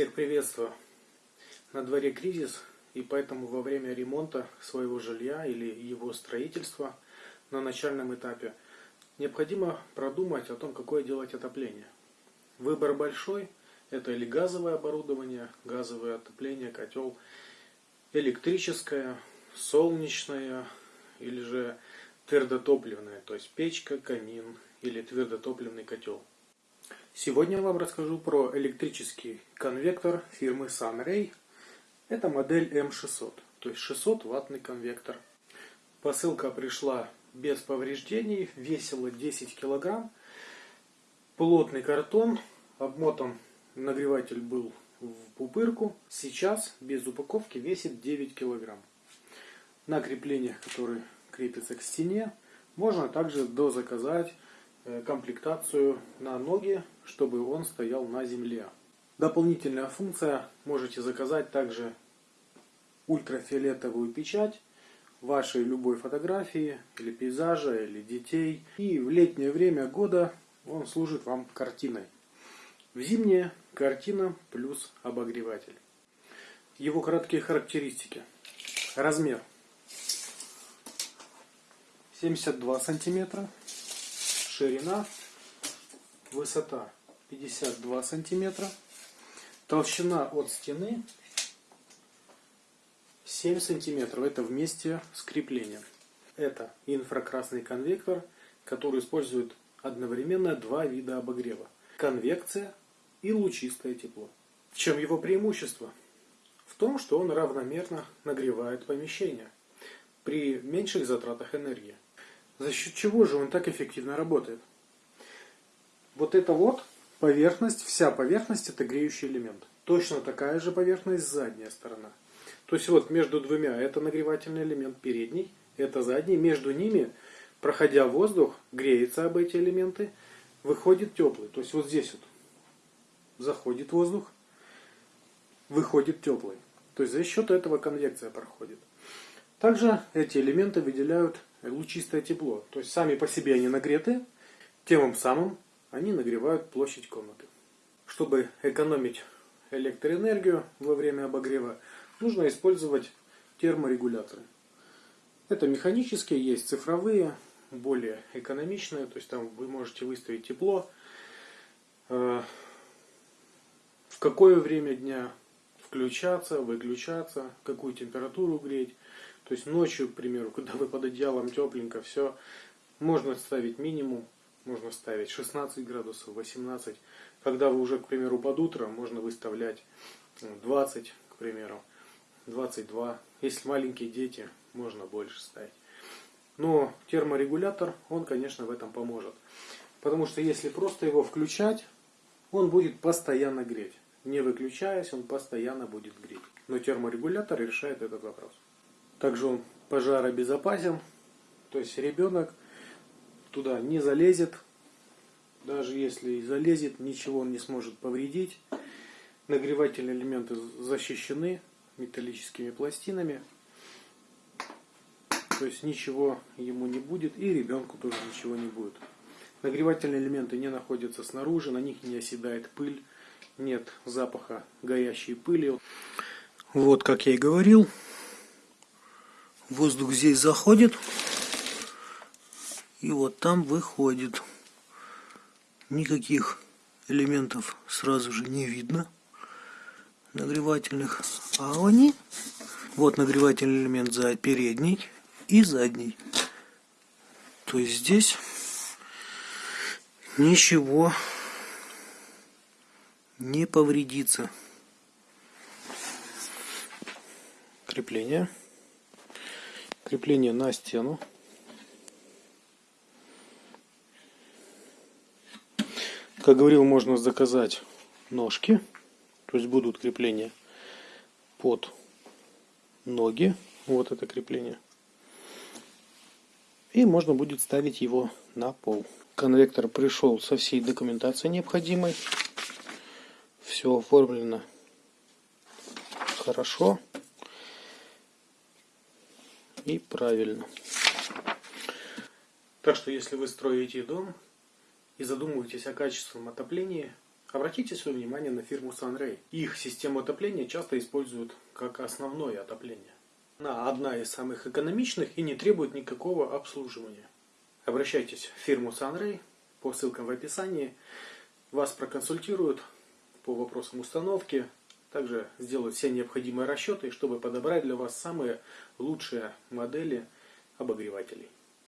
Всех приветствую. На дворе кризис, и поэтому во время ремонта своего жилья или его строительства на начальном этапе необходимо продумать о том, какое делать отопление. Выбор большой. Это или газовое оборудование, газовое отопление, котел, электрическое, солнечное или же твердотопливное, то есть печка, камин или твердотопливный котел. Сегодня я вам расскажу про электрический конвектор фирмы Sunray. Это модель M600, то есть 600 ваттный конвектор. Посылка пришла без повреждений, весила 10 килограмм. Плотный картон, обмотан нагреватель был в пупырку. Сейчас без упаковки весит 9 килограмм. На креплениях, которые крепятся к стене, можно также дозаказать комплектацию на ноги, чтобы он стоял на земле. Дополнительная функция, можете заказать также ультрафиолетовую печать вашей любой фотографии или пейзажа, или детей. И в летнее время года он служит вам картиной. В зимнее картина плюс обогреватель. Его краткие характеристики. Размер 72 сантиметра ширина, высота 52 сантиметра, толщина от стены 7 сантиметров. Это вместе с креплением. Это инфракрасный конвектор, который использует одновременно два вида обогрева. Конвекция и лучистое тепло. В чем его преимущество? В том, что он равномерно нагревает помещение при меньших затратах энергии. За счет чего же он так эффективно работает? Вот это вот поверхность, вся поверхность это греющий элемент. Точно такая же поверхность задняя сторона. То есть вот между двумя это нагревательный элемент передний, это задний. Между ними, проходя воздух, греется об эти элементы, выходит теплый. То есть вот здесь вот заходит воздух, выходит теплый. То есть за счет этого конвекция проходит. Также эти элементы выделяют лучистое тепло. То есть сами по себе они нагреты, тем самым они нагревают площадь комнаты. Чтобы экономить электроэнергию во время обогрева, нужно использовать терморегуляторы. Это механические, есть цифровые, более экономичные, то есть там вы можете выставить тепло, э, в какое время дня включаться, выключаться, какую температуру греть. То есть ночью, к примеру, когда вы под одеялом тепленько, все, можно ставить минимум, можно ставить 16 градусов, 18. Когда вы уже, к примеру, под утро, можно выставлять 20, ну, к примеру, 22. Если маленькие дети, можно больше ставить. Но терморегулятор, он, конечно, в этом поможет. Потому что если просто его включать, он будет постоянно греть. Не выключаясь, он постоянно будет греть. Но терморегулятор решает этот вопрос. Также он пожаробезопасен. То есть ребенок туда не залезет. Даже если и залезет, ничего он не сможет повредить. Нагревательные элементы защищены металлическими пластинами. То есть ничего ему не будет и ребенку тоже ничего не будет. Нагревательные элементы не находятся снаружи, на них не оседает пыль, нет запаха горящей пыли. Вот, как я и говорил, Воздух здесь заходит. И вот там выходит. Никаких элементов сразу же не видно. Нагревательных. А они... Вот нагревательный элемент за передний и задний. То есть здесь ничего не повредится. Крепление крепление на стену. Как говорил, можно заказать ножки, то есть будут крепления под ноги, вот это крепление. И можно будет ставить его на пол. Конвектор пришел со всей документацией необходимой. Все оформлено хорошо и правильно. Так что если вы строите дом и задумываетесь о качественном отоплении, Обратите свое внимание на фирму Sunray. Их систему отопления часто используют как основное отопление. Она одна из самых экономичных и не требует никакого обслуживания. Обращайтесь в фирму Sunray по ссылкам в описании. Вас проконсультируют по вопросам установки, также сделают все необходимые расчеты, чтобы подобрать для вас самые лучшие модели обогревателей.